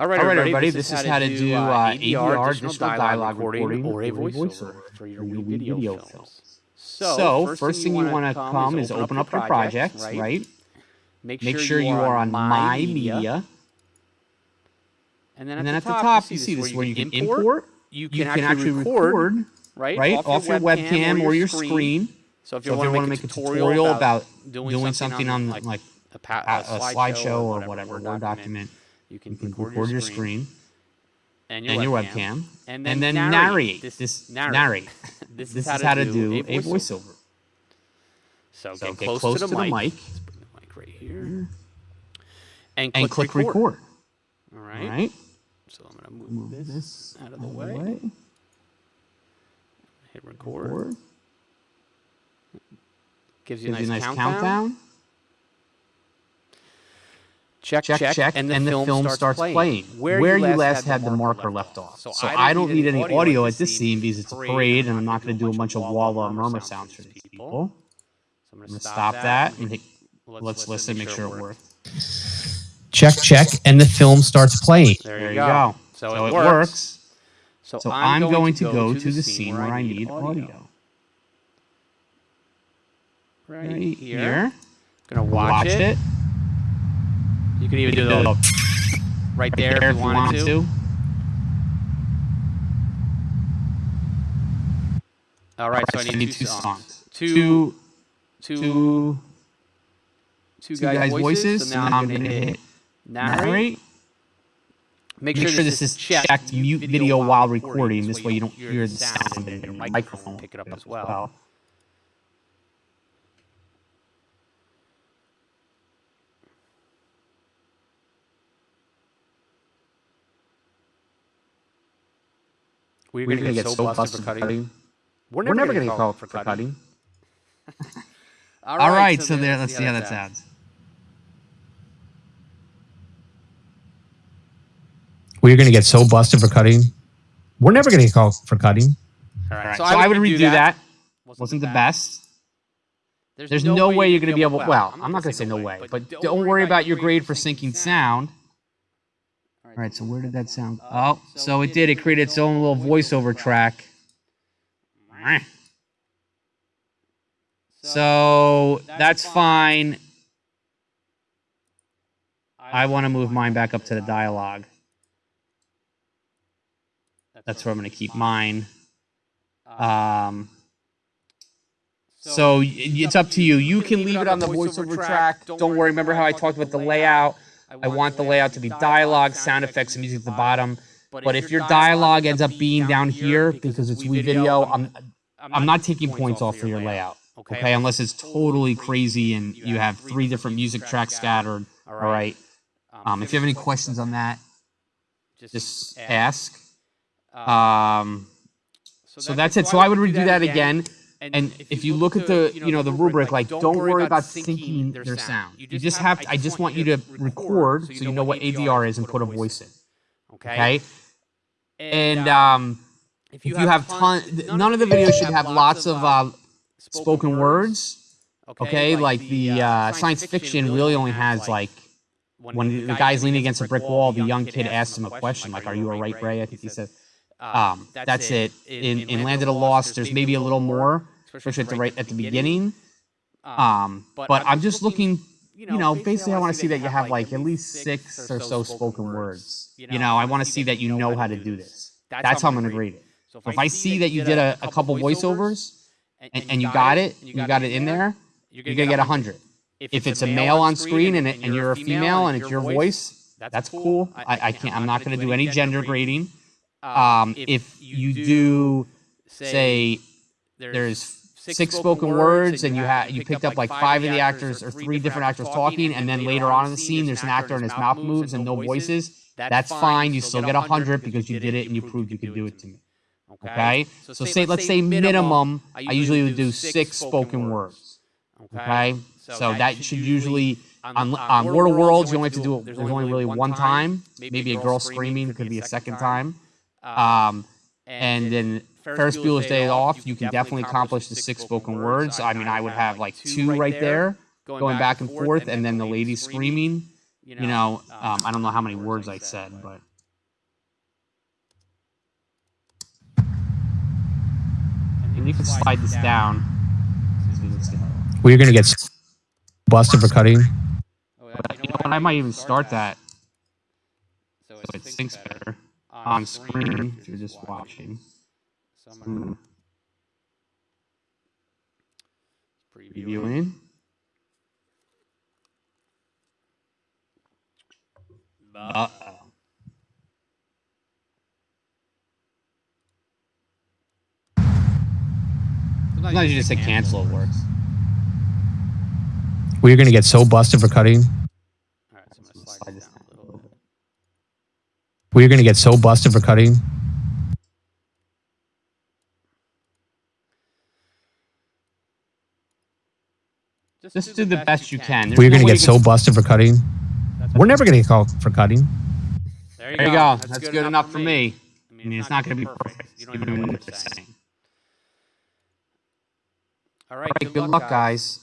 All right, All right, everybody, everybody, this is how to do uh, ADR, additional digital dialogue recording or a voiceover for your for your WeVideo, video films. films. So, first thing you want to come is open up your project, right? Make, Make sure you are on My Media. And then, And then at the top, you see this where you can import. You You can, can actually record, right, right, off your webcam or your screen. So if you you want to make a tutorial about doing something on like like a, pa- a a slideshow or whatever, Word document, you can, you can record, record your screen and and your webcam, webcam, and and then then narrate. narrate. This- This narrate. narrate. this, This is how to do a voiceover. So, So get, get close, close to the, to the mic. mic. Let's bring the mic right here. And, and click record. All All right. right. So I'm gonna move, Move this, this out of the way. way. Hit record. Record. Gives you a nice, nice countdown. countdown. Check, Check, check, and the, and the film, film starts, playing. playing. Where, you last had the marker left off. So I don't need any audio at this scene because it's a parade, and I'm not going to do a bunch of wah wah murmur sounds for these people. So I'm I'm gonna stop stop that. that and hit, let's listen, make sure it works. check, check, and the film starts playing. There, There you you go. go. So, So it, it works. works. So, So I'm going to go to the scene where I need need audio. Right, Right here. here. Gonna watch, Watch it. it. You can even do the Right right there, if you wanted, to. All right, so I need, two, songs. Two, Two, two, guys' voices. So now I'm gonna hit narrate. Make, Make sure this is checked mute video while recording. This way you don't hear the sound in your microphone. Pick it up as well. We're We're gonna, get, so busted, for cutting. We're We're never gonna gonna get called for cutting. All All right, so there. Let's see how that sounds. We're going to get so busted for cutting. We're never going to get called for cutting. All All right, right, so I would redo that. Wasn't the best. There's no way you're going to be able. Well, I'm not going to say no way, but don't worry about your grade for syncing sound. All right, so where did that sound? Oh, so it did. It created its own little voiceover track. So that's fine. I want to move mine back up to the dialogue. That's where I'm going to keep mine. Um, so it's up to you. You can leave it on the voiceover track. Don't worry. Remember how I talked about the layout? I want the layout to be dialogue, sound effects, and music at the bottom. But if your dialogue ends up being down here because it's WeVideo, I'm I'm not taking points off for your layout. Okay, unless it's totally crazy and you have three different music tracks scattered. All right. Um, if you have any questions on that, just ask. Um, so that's it. So I would redo that again. And if you look at the, you know, the rubric, like, don't worry about syncing their sound. You just have, to, I just want you to record so you know what ADR is and put a voice in. Okay? And um, if you have ton, none of the videos should have lots of uh, spoken words. Okay, like the uh, science fiction really only has like when the guy's leaning against a brick wall, the young kid asks him a question, like, "Are you a right Ray?" I think he said. Um, that's it. In in Land of the Lost, there's maybe a little more, especially at the right at the beginning. Um, but I'm just looking, you know, basically, I want to see that you have like at least six or so spoken words. You know, I want to see that you know how to do this. That's how I'm going to grade it. So if I see that you did a, a couple voiceovers and, and you got it, you got it in there, you're going to get 100. If it's a male on screen and, it, and you're a female and it's your voice, that's cool. I, I can't. I'm not going to do any gender grading. Um, if you do say there's six spoken words and you have you picked up like five of the actors or three different actors talking, and then later on in the scene there's an actor and his mouth moves and no voices, that's fine. You still get 100 because you did it and you proved you could do it to me. Okay? So say let's say minimum, I usually would do six spoken words. Okay? So that should usually on, on World of Worlds you only have to do it. There's only really one time. Maybe a girl screaming could be a second time. Um, um, and, and then Ferris, Ferris Bueller's Day, Off, you can definitely accomplish the six spoken words. words. I, mean, I would have like two right there, going back and forth, and then the lady screaming. You know, um, um, I don't know how many words I said, but. And you can slide this down. Well, you're going to get busted for cutting. Oh, but, you know what? I might even start that. So it sinks better on screen if you're just watching. So Hmm. preview. Previewing. Uh oh. Sometimes you just say cancel, it works. Well, you're going to get so busted for cutting. All right, so I'm gonna slide this down a little bit. Well, you're going to get so busted for cutting. Just do the best you can. There's Well, you're no going to get so busted for cutting. We're never going to get called for cutting. There you There you go. go. That's, good, enough for me. I mean, it's not going to be perfect. You don't even know what they're saying. All right, All right, good luck, guys.